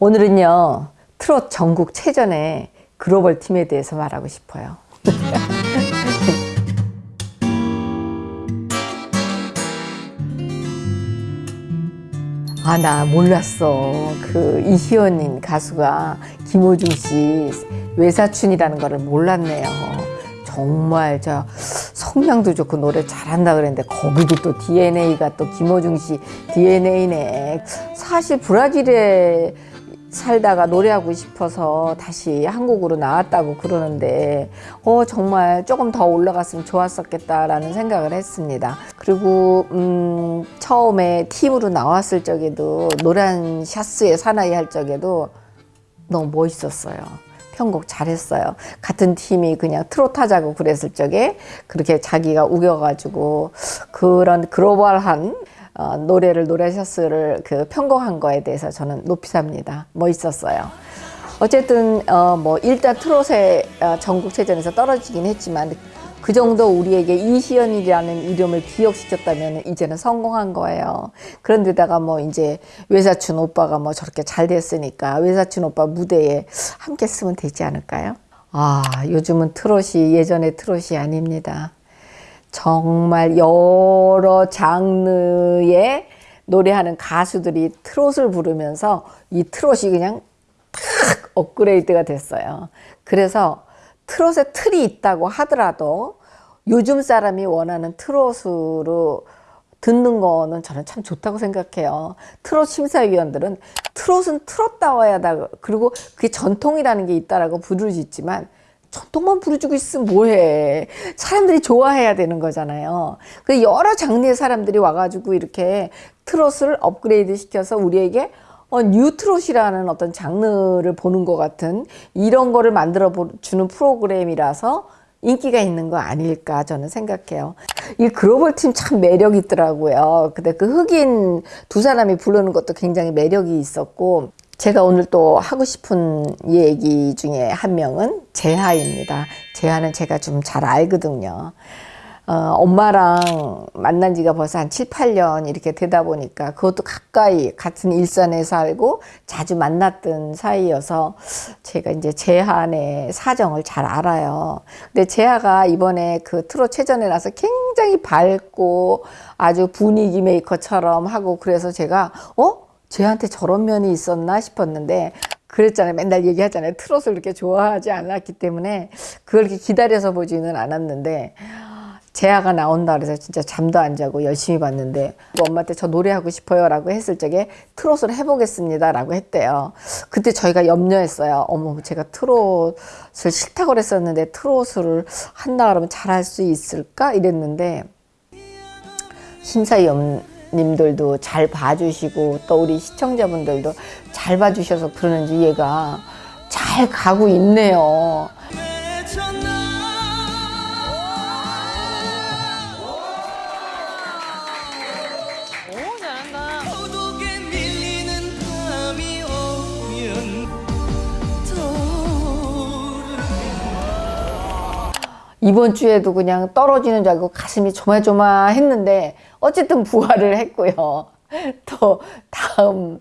오늘은요 트롯 전국 체전의 글로벌 팀에 대해서 말하고 싶어요. 아 나 몰랐어. 그 이희연인 가수가 김호중 씨 외사춘이라는 거를 몰랐네요. 정말 저 성량도 좋고 노래 잘한다 그랬는데 거기도 또 DNA가 또 김호중 씨 DNA네. 사실 브라질에 살다가 노래하고 싶어서 다시 한국으로 나왔다고 그러는데 어 정말 조금 더 올라갔으면 좋았었겠다라는 생각을 했습니다. 그리고 음 처음에 팀으로 나왔을 적에도 노란 샤스의 사나이 할 적에도 너무 멋있었어요. 편곡 잘했어요. 같은 팀이 그냥 트롯 하자고 그랬을 적에 그렇게 자기가 우겨가지고 그런 글로벌한 어, 노래를 노래셔스를 그 편곡한 거에 대해서 저는 높이 삽니다. 멋있었어요. 어쨌든 어, 뭐 일단 트롯의 어, 전국체전에서 떨어지긴 했지만 그 정도 우리에게 이시연이라는 이름을 기억시켰다면 이제는 성공한 거예요. 그런데다가 뭐 이제 외사춘 오빠가 뭐 저렇게 잘 됐으니까 외사춘 오빠 무대에 함께 쓰면 되지 않을까요? 아 요즘은 트롯이 예전의 트롯이 아닙니다. 정말 여러 장르의 노래하는 가수들이 트롯을 부르면서 이 트롯이 그냥 탁 업그레이드가 됐어요. 그래서 트롯에 틀이 있다고 하더라도 요즘 사람이 원하는 트롯으로 듣는 거는 저는 참 좋다고 생각해요. 트롯 심사위원들은 트롯은 트롯다워야 다 그리고 그게 전통이라는 게 있다라고 부르짖지만 전통만 부르주고 있으면 뭐해. 사람들이 좋아해야 되는 거잖아요. 그 여러 장르의 사람들이 와가지고 이렇게 트롯을 업그레이드 시켜서 우리에게 어, 뉴트롯이라는 어떤 장르를 보는 것 같은 이런 거를 만들어 주는 프로그램이라서 인기가 있는 거 아닐까 저는 생각해요. 이 글로벌 팀 참 매력 있더라고요. 근데 그 흑인 두 사람이 부르는 것도 굉장히 매력이 있었고 제가 오늘 또 하고 싶은 얘기 중에 한 명은 재하입니다. 재하는 제가 좀 잘 알거든요. 어, 엄마랑 만난 지가 벌써 한 7, 8년 이렇게 되다 보니까 그것도 가까이 같은 일산에 살고 자주 만났던 사이여서 제가 이제 재하의 사정을 잘 알아요. 근데 재하가 이번에 그 트롯 체전에 나서 굉장히 밝고 아주 분위기 메이커처럼 하고 그래서 제가 어? 쟤한테 저런 면이 있었나 싶었는데 그랬잖아요. 맨날 얘기하잖아요. 트롯을 그렇게 좋아하지 않았기 때문에 그걸 이렇게 기다려서 보지는 않았는데 재아가 나온다 그래서 진짜 잠도 안 자고 열심히 봤는데 엄마한테 저 노래하고 싶어요 라고 했을 적에 트롯을 해보겠습니다 라고 했대요 그때 저희가 염려했어요 어머 제가 트롯을 싫다고 그랬었는데 트롯을 한다 그러면 잘할 수 있을까 이랬는데 심사위원 님들도 잘 봐주시고 또 우리 시청자분들도 잘 봐주셔서 그러는지 얘가 잘 가고 있네요. 이번 주에도 그냥 떨어지는 줄 알고 가슴이 조마조마했는데 어쨌든 부활을 했고요. 또 다음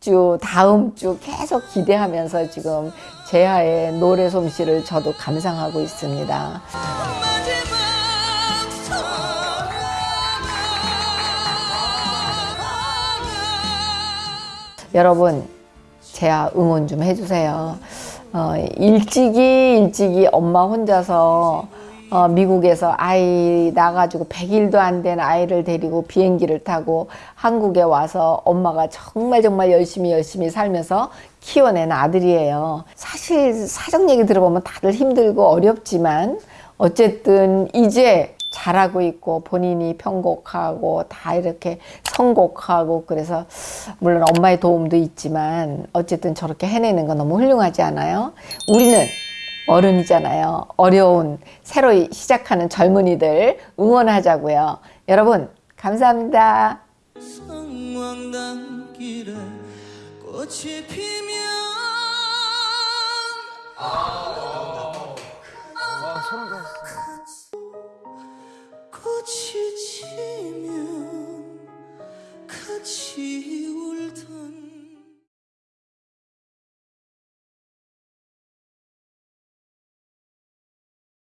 주 다음 주 계속 기대하면서 지금 재하의 노래 솜씨를 저도 감상하고 있습니다. 여러분 재하 응원 좀 해주세요. 어, 일찍이 일찍이 엄마 혼자서 어, 미국에서 아이 나가지고 100일도 안 된 아이를 데리고 비행기를 타고 한국에 와서 엄마가 정말 정말 열심히 열심히 살면서 키워낸 아들이에요. 사실 사정 얘기 들어보면 다들 힘들고 어렵지만 어쨌든 이제 잘하고 있고 본인이 편곡하고 다 이렇게 선곡하고 그래서 물론 엄마의 도움도 있지만 어쨌든 저렇게 해내는 건 너무 훌륭하지 않아요? 우리는 어른이잖아요. 어려운 새로 시작하는 젊은이들 응원하자고요. 여러분 감사합니다. 성황단길에 꽃이 피면 아, 와, 소름 꽃이 지면 같이